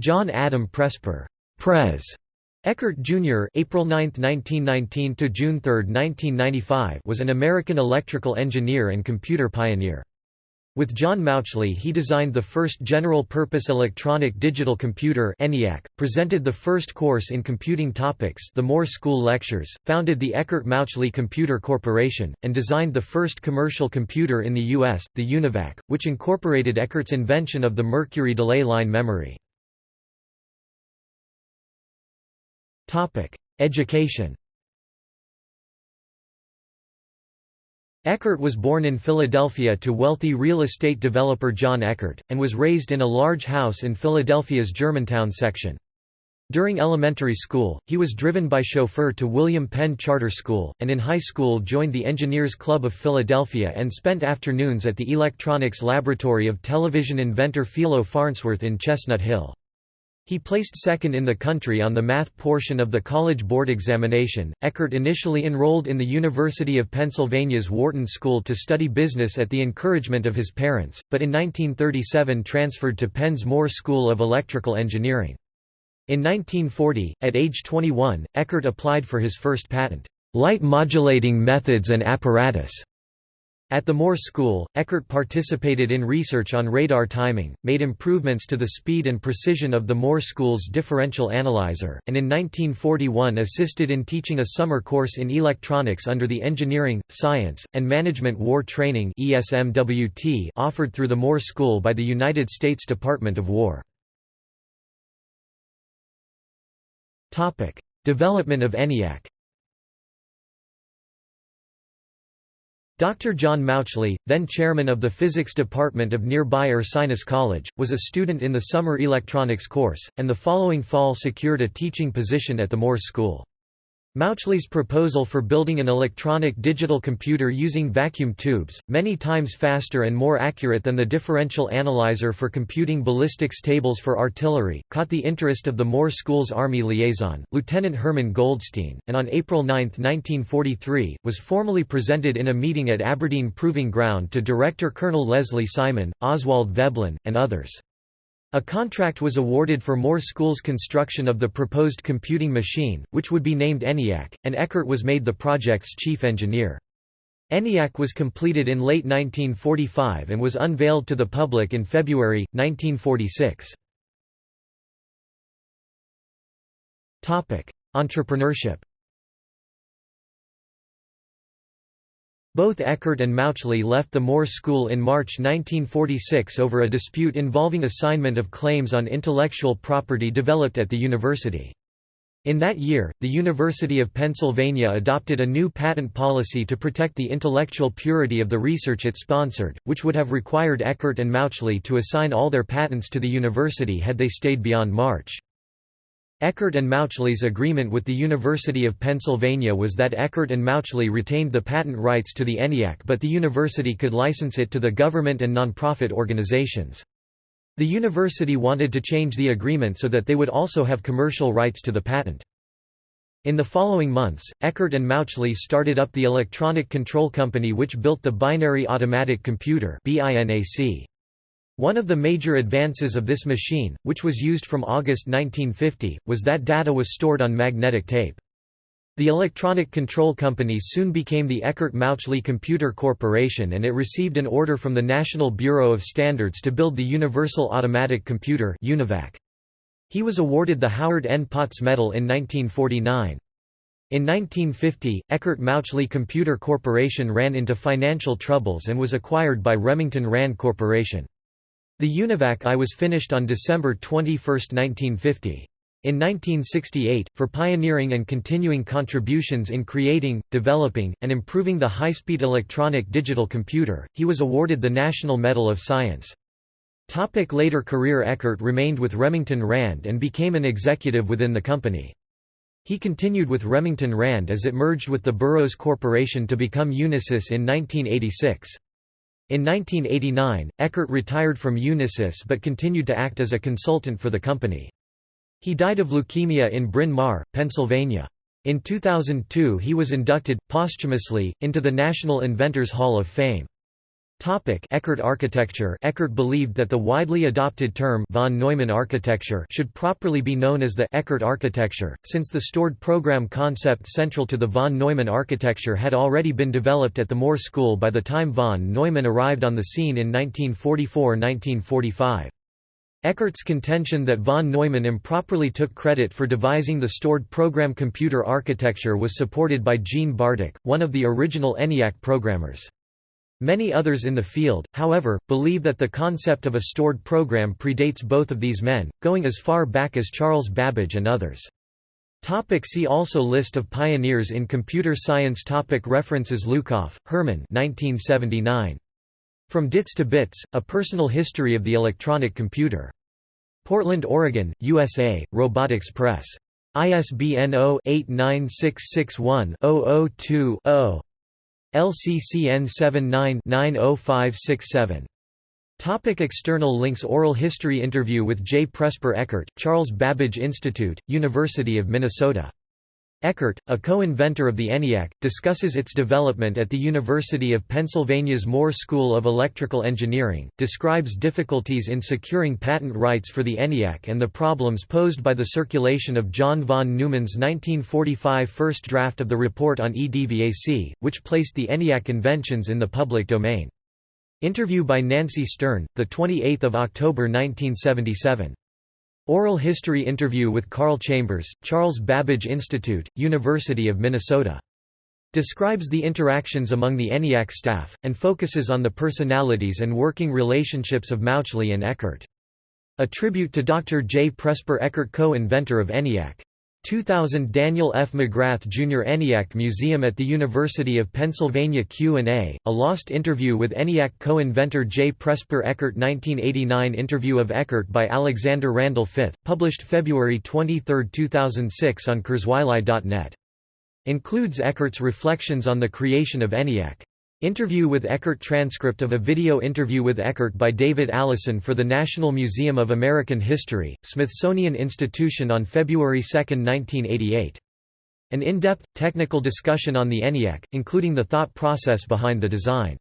John Adam Presper Pres. Eckert Jr. April 9, 1919 to June 3, 1995 was an American electrical engineer and computer pioneer. With John Mauchly he designed the first general-purpose electronic digital computer ENIAC, presented the first course in computing topics the Moore School Lectures, founded the Eckert-Mauchly Computer Corporation, and designed the first commercial computer in the U.S., the UNIVAC, which incorporated Eckert's invention of the mercury delay line memory. Education Eckert was born in Philadelphia to wealthy real estate developer John Eckert, and was raised in a large house in Philadelphia's Germantown section. During elementary school, he was driven by chauffeur to William Penn Charter School, and in high school joined the Engineers Club of Philadelphia and spent afternoons at the electronics laboratory of television inventor Philo Farnsworth in Chestnut Hill. He placed second in the country on the math portion of the College Board examination. Eckert initially enrolled in the University of Pennsylvania's Wharton School to study business at the encouragement of his parents, but in 1937 transferred to Penn's Moore School of Electrical Engineering. In 1940, at age 21, Eckert applied for his first patent, light modulating methods and apparatus, at the Moore School, Eckert participated in research on radar timing, made improvements to the speed and precision of the Moore School's differential analyzer, and in 1941 assisted in teaching a summer course in electronics under the Engineering, Science, and Management War Training offered through the Moore School by the United States Department of War. Development of ENIAC Dr. John Mauchly, then chairman of the physics department of nearby Ursinus College, was a student in the summer electronics course, and the following fall secured a teaching position at the Moore School. Mauchly's proposal for building an electronic digital computer using vacuum tubes, many times faster and more accurate than the differential analyzer for computing ballistics tables for artillery, caught the interest of the Moore School's Army liaison, Lieutenant Herman Goldstine, and on April 9, 1943, was formally presented in a meeting at Aberdeen Proving Ground to Director Colonel Leslie Simon, Oswald Veblen, and others. A contract was awarded for Moore School's construction of the proposed computing machine, which would be named ENIAC, and Eckert was made the project's chief engineer. ENIAC was completed in late 1945 and was unveiled to the public in February, 1946. Entrepreneurship Both Eckert and Mauchly left the Moore School in March 1946 over a dispute involving assignment of claims on intellectual property developed at the university. In that year, the University of Pennsylvania adopted a new patent policy to protect the intellectual purity of the research it sponsored, which would have required Eckert and Mauchly to assign all their patents to the university had they stayed beyond March. Eckert and Mauchly's agreement with the University of Pennsylvania was that Eckert and Mauchly retained the patent rights to the ENIAC but the university could license it to the government and nonprofit organizations. The university wanted to change the agreement so that they would also have commercial rights to the patent. In the following months, Eckert and Mauchly started up the electronic control company which built the Binary Automatic Computer BINAC. One of the major advances of this machine, which was used from August 1950, was that data was stored on magnetic tape. The electronic control company soon became the Eckert-Mauchly Computer Corporation and it received an order from the National Bureau of Standards to build the Universal Automatic Computer UNIVAC. He was awarded the Howard N. Potts Medal in 1949. In 1950, Eckert-Mauchly Computer Corporation ran into financial troubles and was acquired by Remington Rand Corporation. The UNIVAC I was finished on December 21, 1950. In 1968, for pioneering and continuing contributions in creating, developing, and improving the high-speed electronic digital computer, he was awarded the National Medal of Science. Topic later career Eckert remained with Remington Rand and became an executive within the company. He continued with Remington Rand as it merged with the Burroughs Corporation to become Unisys in 1986. In 1989, Eckert retired from Unisys but continued to act as a consultant for the company. He died of leukemia in Bryn Mawr, Pennsylvania. In 2002 he was inducted, posthumously, into the National Inventors Hall of Fame. Topic Eckert architecture Eckert believed that the widely adopted term von Neumann architecture should properly be known as the Eckert architecture, since the stored program concept central to the von Neumann architecture had already been developed at the Moore School by the time von Neumann arrived on the scene in 1944–1945. Eckert's contention that von Neumann improperly took credit for devising the stored program computer architecture was supported by Jean Bartik, one of the original ENIAC programmers. Many others in the field, however, believe that the concept of a stored program predates both of these men, going as far back as Charles Babbage and others. Topic see also List of pioneers in computer science topic References Lukoff, Herman 1979. From Dits to Bits, A Personal History of the Electronic Computer. Portland, Oregon, USA, Robotics Press. ISBN 0-89661-002-0. LCCN 79-90567. Topic external links Oral history interview with J. Presper Eckert, Charles Babbage Institute, University of Minnesota Eckert, a co-inventor of the ENIAC, discusses its development at the University of Pennsylvania's Moore School of Electrical Engineering, describes difficulties in securing patent rights for the ENIAC and the problems posed by the circulation of John von Neumann's 1945 first draft of the report on EDVAC, which placed the ENIAC inventions in the public domain. Interview by Nancy Stern, 28 October 1977. Oral History interview with Carl Chambers, Charles Babbage Institute, University of Minnesota. Describes the interactions among the ENIAC staff, and focuses on the personalities and working relationships of Mauchly and Eckert. A tribute to Dr. J. Presper Eckert co-inventor of ENIAC. 2000 Daniel F. McGrath Jr. ENIAC Museum at the University of Pennsylvania Q&A, a lost interview with ENIAC co-inventor J. Presper Eckert 1989 Interview of Eckert by Alexander Randall Fifth, published February 23, 2006 on KurzweilAI.net. Includes Eckert's reflections on the creation of ENIAC. Interview with Eckert Transcript of a video interview with Eckert by David Allison for the National Museum of American History, Smithsonian Institution on February 2, 1988. An in-depth, technical discussion on the ENIAC, including the thought process behind the design.